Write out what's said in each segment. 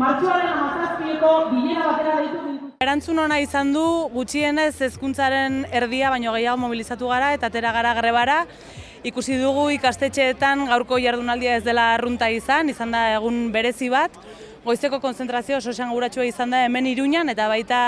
martxoaren amazazpieko bilera batera gintuzten. Erantzun ona izan du gutxienez hezkuntzaren erdia baino gehiago mobilizatu gara eta atera gara grebara. Ikusi dugu ikastetxeetan gaurko jardunaldia ez dela arrunta izan, izan da egun berezi bat. Goizeko konzentrazio oso esanguratsua izan da hemen Iruñan eta baita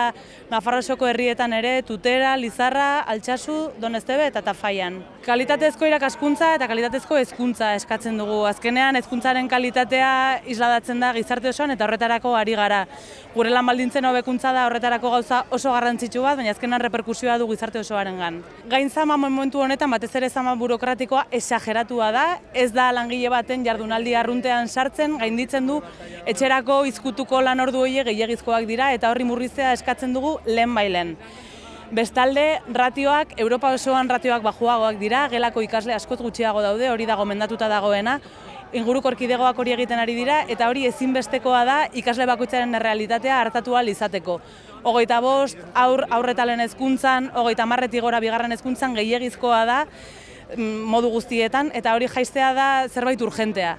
Nafarroako herrietan ere Tutera, Lizarra, Altsasu, Donestebe eta Tafaian. Kalitatezko irakaskuntza eta kalitatezko hezkuntza eskatzen dugu. Azkenean hezkuntzaren kalitatea isladatzen da gizarte osoan eta horretarako ari gara. Gure lan baldintzen hobekuntza da horretarako gauza oso garrantzitsu bat, baina azkenan reperkusioa du gizarte osoarengan. Gain zama momentu honetan batez ere zama burokratikoa esageratua da, ez da langile baten jardunaldi arruntean sartzen, gainditzen du etxerako izkutuko lan ordu horiek gehiagizkoak dira eta horri murriztea eskatzen dugu lehen bailen. Bestalde, ratioak, Europa osoan ratioak bajuagoak dira, gelako ikasle askoz gutxiago daude, hori dago mendatuta dagoena, inguruko orkidegoak hori egiten ari dira, eta hori ezinbestekoa da ikasle bakoitzaren realitatea hartatu ahal izateko. Hogeita bost, aur, aurretalen hezkuntzan, hogeita marretik gora bigarren hezkuntzan gehiagizkoa da mm, modu guztietan, eta hori jaistea da zerbait urgentea.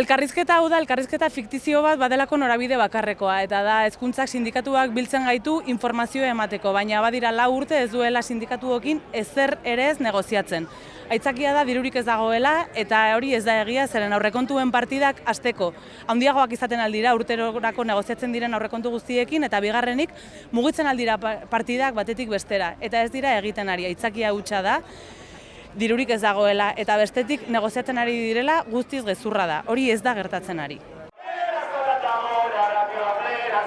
Elkarrizketa hau da, elkarrizketa fiktizio bat badelako norabide bakarrekoa, eta da hezkuntzak sindikatuak biltzen gaitu informazio emateko, baina badira lau urte ez duela sindikatuokin ezer ere ez negoziatzen. Aitzakia da dirurik ez dagoela eta hori ez da egia zeren aurrekontuen partidak hasteko. Handiagoak izaten aldira urterorako negoziatzen diren aurrekontu guztiekin eta bigarrenik mugitzen aldira pa- partidak batetik bestera eta ez dira egiten ari. Aitzakia hutsa da dirurik ez dagoela eta bestetik negoziatzen ari direla guztiz gezurra da. Hori ez da gertatzen ari. Soldadora, rapioadera,